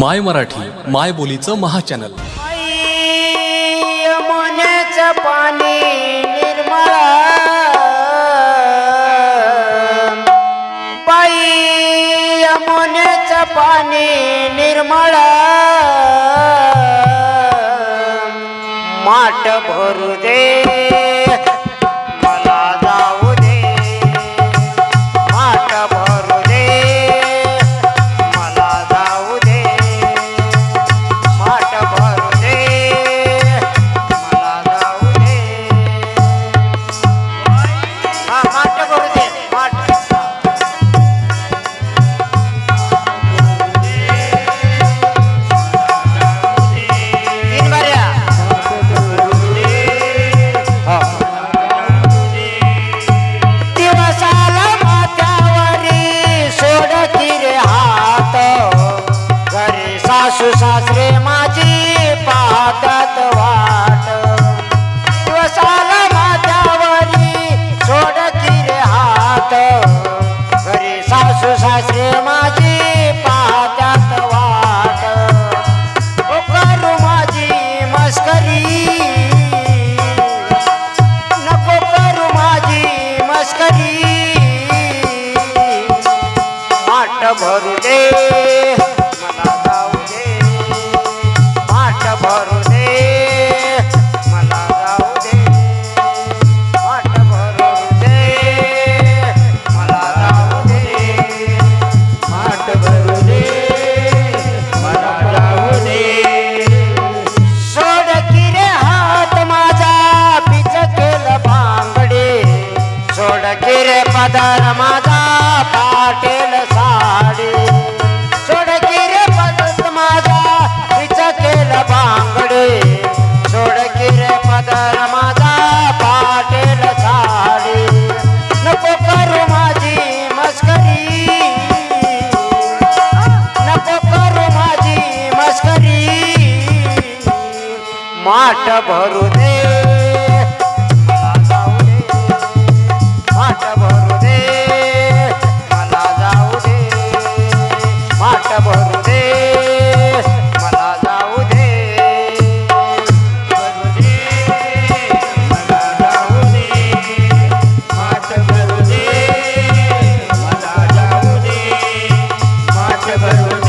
माय मराठी माय बोलीचं महाचॅनल. यमुनेचं पाणी निर्मळ. पायी यमुनेचं पाणी निर्मळ. माठ भरू दे. सासू सासरे माझी पाहतात वाट. ओ करू माझी मस्करी. नको करू माझी मस्करी. माठ भरू दे मला जाऊ दे. माठ भरू सोडकिरे पदर माझा पाटेल साडी. सोडकिरे पदर माझा तिच केलं बांगडे. सोडकिरे पदर माझा पाटेल साडी. नको करू माझी मस्करी. नको करू माझी मस्करी. माठ भरू दे. माठ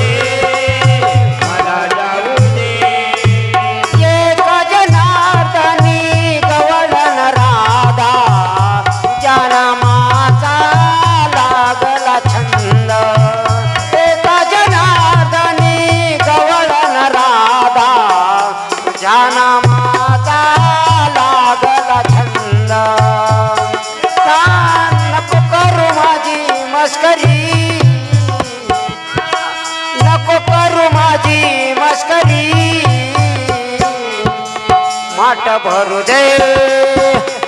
माट भरू दे.